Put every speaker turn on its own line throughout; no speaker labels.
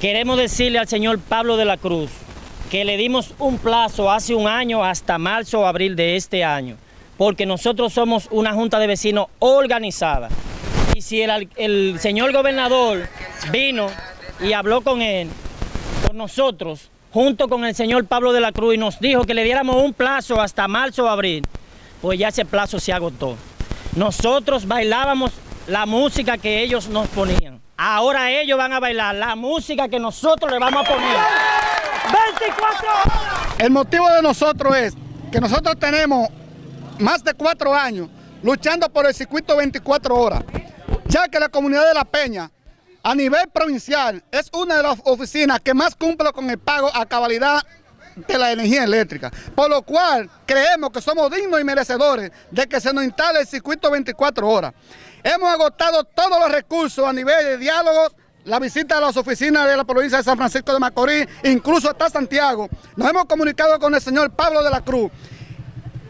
Queremos decirle al señor Pablo de la Cruz que le dimos un plazo hace un año hasta marzo o abril de este año, porque nosotros somos una junta de vecinos organizada. Y si el, señor gobernador vino y habló con él, con nosotros, junto con el señor Pablo de la Cruz, y nos dijo que le diéramos un plazo hasta marzo o abril, pues ya ese plazo se agotó. Nosotros bailábamos la música que ellos nos ponían. Ahora ellos van a bailar la música que nosotros le vamos a poner. 24 horas.
El motivo de nosotros es que nosotros tenemos más de cuatro años luchando por el circuito 24 horas, ya que la comunidad de La Peña a nivel provincial es una de las oficinas que más cumple con el pago a cabalidad de la energía eléctrica, por lo cual creemos que somos dignos y merecedores de que se nos instale el circuito 24 horas. Hemos agotado todos los recursos a nivel de diálogos, la visita a las oficinas de la provincia de San Francisco de Macorís, incluso hasta Santiago. Nos hemos comunicado con el señor Pablo de la Cruz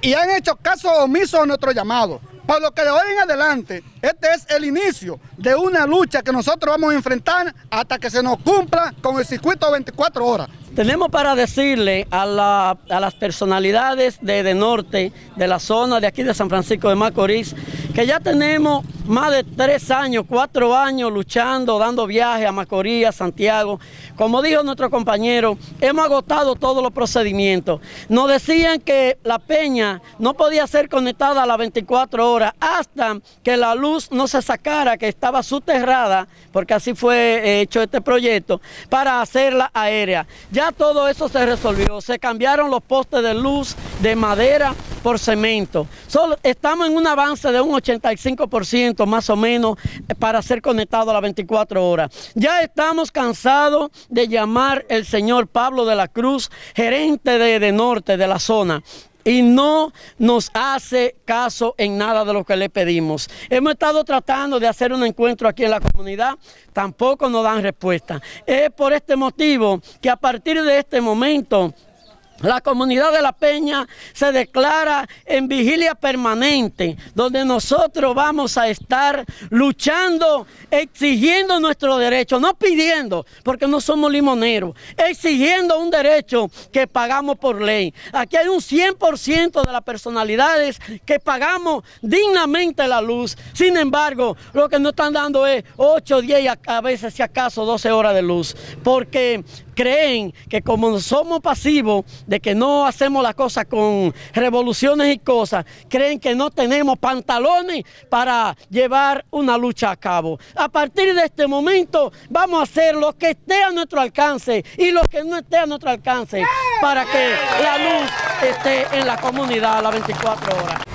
y han hecho caso omiso a nuestro llamado. Por lo que de hoy en adelante, este es el inicio de una lucha que nosotros vamos a enfrentar hasta que se nos cumpla con el circuito 24 horas.
Tenemos para decirle a, las personalidades de, de norte, de la zona de aquí de San Francisco de Macorís, que ya tenemos más de tres años, cuatro años luchando, dando viajes a Macorís, a Santiago. Como dijo nuestro compañero, hemos agotado todos los procedimientos. Nos decían que la peña no podía ser conectada a las 24 horas hasta que la luz no se sacara, que estaba soterrada, porque así fue hecho este proyecto, para hacerla aérea. Ya todo eso se resolvió, se cambiaron los postes de luz de madera por cemento. Solo estamos en un avance de un 85% más o menos para ser conectado a las 24 horas. Ya estamos cansados de llamar el señor Pablo de la Cruz, gerente de, de Norte de la zona y no nos hace caso en nada de lo que le pedimos. Hemos estado tratando de hacer un encuentro aquí en la comunidad, tampoco nos dan respuesta. Es por este motivo que a partir de este momento la comunidad de La Peña se declara en vigilia permanente, donde nosotros vamos a estar luchando, exigiendo nuestro derecho, no pidiendo, porque no somos limoneros, exigiendo un derecho que pagamos por ley. Aquí hay un 100% de las personalidades que pagamos dignamente la luz. Sin embargo, lo que nos están dando es 8, 10 a veces si acaso 12 horas de luz, porque creen que como somos pasivos, de que no hacemos las cosas con revoluciones y cosas, creen que no tenemos pantalones para llevar una lucha a cabo. A partir de este momento vamos a hacer lo que esté a nuestro alcance y lo que no esté a nuestro alcance para que la luz esté en la comunidad a las 24 horas.